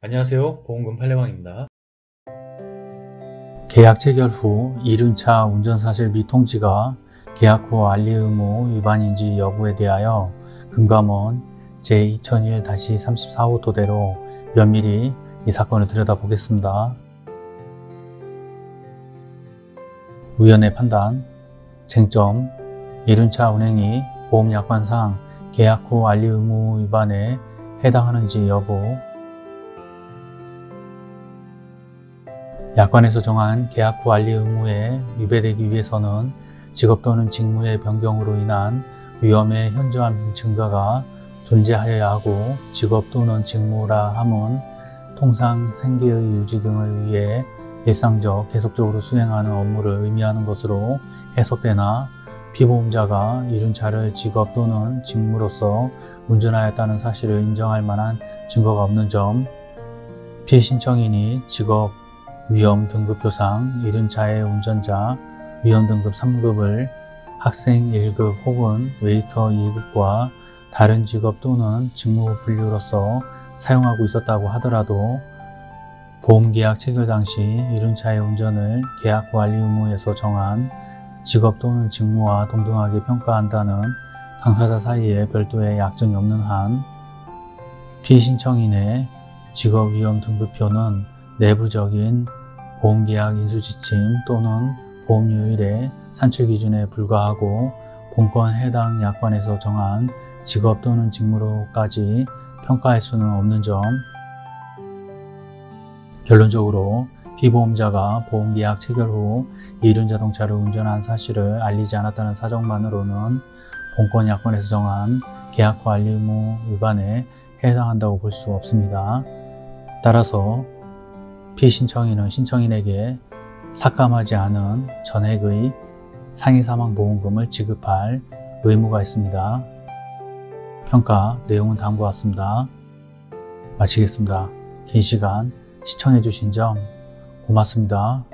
안녕하세요 보험금 팔례방입니다 계약 체결 후 이륜차 운전사실 및 통지가 계약 후 알리 의무 위반인지 여부에 대하여 금감원 제2001-34호 토대로 면밀히 이 사건을 들여다보겠습니다. 위원회 판단 쟁점 이륜차 운행이 보험약관상 계약 후 알리 의무 위반에 해당하는지 여부 약관에서 정한 계약 후 알리 의무에 위배되기 위해서는 직업 또는 직무의 변경으로 인한 위험의 현저한 증가가 존재하여야 하고 직업 또는 직무라 함은 통상 생계의 유지 등을 위해 일상적 계속적으로 수행하는 업무를 의미하는 것으로 해석되나 피보험자가 이륜차를 직업 또는 직무로서 운전하였다는 사실을 인정할 만한 증거가 없는 점 피신청인이 직업 위험 등급 표상 이륜차의 운전자 위험 등급 3급을 학생 1급 혹은 웨이터 2급과 다른 직업 또는 직무 분류로서 사용하고 있었다고 하더라도 보험계약 체결 당시 이륜차의 운전을 계약 관리 의무에서 정한 직업 또는 직무와 동등하게 평가한다는 당사자 사이에 별도의 약정이 없는 한 피신청인의 직업 위험 등급표는 내부적인 보험계약 인수지침 또는 보험료율의 산출기준에 불과하고 본건 해당 약관에서 정한 직업 또는 직무로까지 평가할 수는 없는 점 결론적으로 피보험자가 보험계약 체결 후 이륜 자동차를 운전한 사실을 알리지 않았다는 사정만으로는 본건 약관에서 정한 계약 관리 의무 위반에 해당한다고 볼 수 없습니다. 따라서 피신청인은 신청인에게 삭감하지 않은 전액의 상해사망보험금을 지급할 의무가 있습니다. 평가 내용은 다음과 같습니다. 마치겠습니다. 긴 시간 시청해주신 점 고맙습니다.